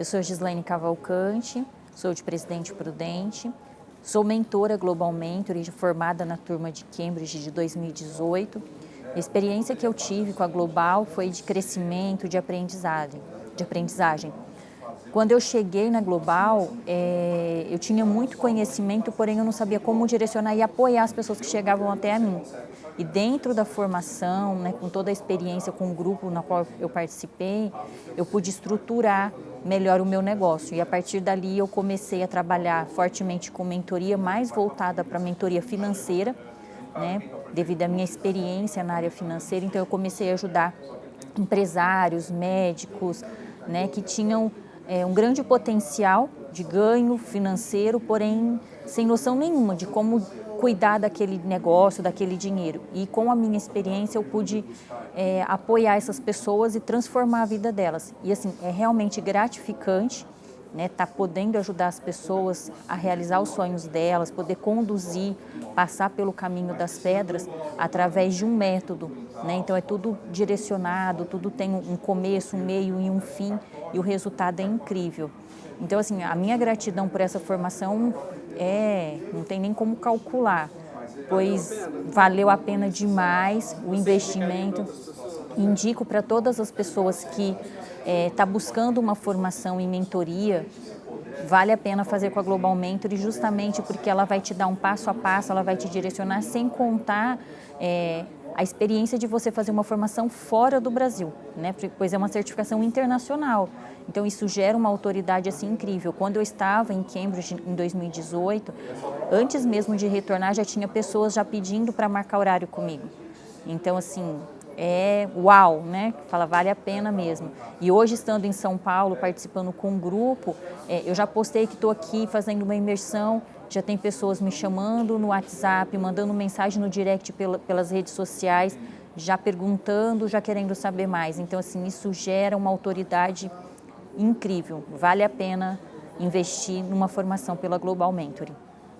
Eu sou Gislaine Cavalcante, sou de Presidente Prudente, sou mentora Global Mentor e formada na turma de Cambridge de 2018. A experiência que eu tive com a Global foi de crescimento, de aprendizagem. De aprendizagem. Quando eu cheguei na Global, é, eu tinha muito conhecimento, porém eu não sabia como direcionar e apoiar as pessoas que chegavam até a mim. E dentro da formação, né, com toda a experiência com o grupo na qual eu participei, eu pude estruturar melhor o meu negócio. E a partir dali eu comecei a trabalhar fortemente com mentoria, mais voltada para mentoria financeira, né, devido à minha experiência na área financeira. Então eu comecei a ajudar empresários, médicos, né, que tinham é, um grande potencial de ganho financeiro, porém sem noção nenhuma de como cuidar daquele negócio, daquele dinheiro. E com a minha experiência eu pude é, apoiar essas pessoas e transformar a vida delas. E assim, é realmente gratificante né, tá podendo ajudar as pessoas a realizar os sonhos delas, poder conduzir, passar pelo caminho das pedras através de um método. Né? Então é tudo direcionado, tudo tem um começo, um meio e um fim e o resultado é incrível. Então assim, a minha gratidão por essa formação é, não tem nem como calcular, pois valeu a pena demais o investimento. Indico para todas as pessoas que está é, tá buscando uma formação em mentoria, vale a pena fazer com a Global Mentor, justamente porque ela vai te dar um passo a passo, ela vai te direcionar, sem contar é, a experiência de você fazer uma formação fora do Brasil, né? pois é uma certificação internacional. Então isso gera uma autoridade assim incrível. Quando eu estava em Cambridge em 2018, antes mesmo de retornar já tinha pessoas já pedindo para marcar horário comigo. Então assim, é uau, né? Fala, vale a pena mesmo. E hoje, estando em São Paulo, participando com um grupo, é, eu já postei que estou aqui fazendo uma imersão, já tem pessoas me chamando no WhatsApp, mandando mensagem no direct pela, pelas redes sociais, já perguntando, já querendo saber mais. Então, assim, isso gera uma autoridade incrível. Vale a pena investir numa formação pela Global Mentoring.